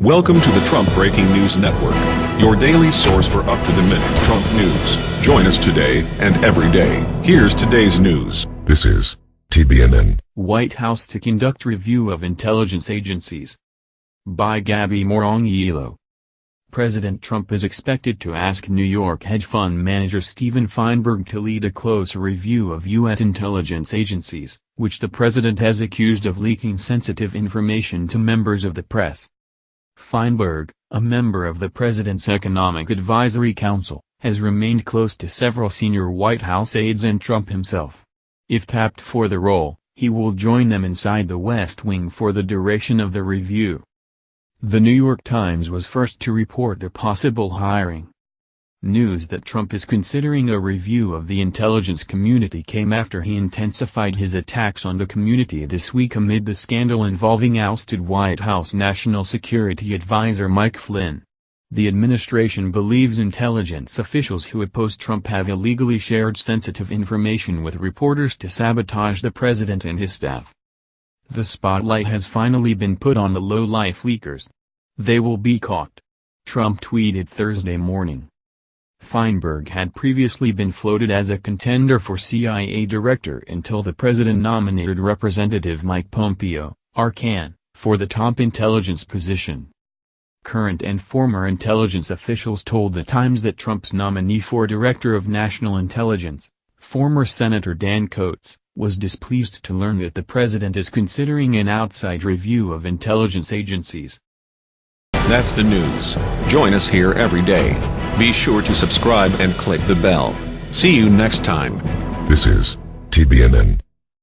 Welcome to the Trump Breaking News Network, your daily source for up-to-the-minute Trump news. Join us today and every day. Here's today's news. This is TBNN. White House to conduct review of intelligence agencies. By Gabby Morrongiello. President Trump is expected to ask New York hedge fund manager Stephen Feinberg to lead a close review of U.S. intelligence agencies, which the president has accused of leaking sensitive information to members of the press. Feinberg, a member of the President's Economic Advisory Council, has remained close to several senior White House aides and Trump himself. If tapped for the role, he will join them inside the West Wing for the duration of the review. The New York Times was first to report the possible hiring. News that Trump is considering a review of the intelligence community came after he intensified his attacks on the community this week amid the scandal involving ousted White House National Security Advisor Mike Flynn. The administration believes intelligence officials who oppose Trump have illegally shared sensitive information with reporters to sabotage the president and his staff. The spotlight has finally been put on the low-life leakers. They will be caught. Trump tweeted Thursday morning. Feinberg had previously been floated as a contender for CIA director until the president nominated Representative Mike Pompeo, Arcan, for the top intelligence position. Current and former intelligence officials told the Times that Trump's nominee for Director of National Intelligence, former Senator Dan Coats, was displeased to learn that the president is considering an outside review of intelligence agencies. That's the news. Join us here every day. Be sure to subscribe and click the bell. See you next time. This is TBNN.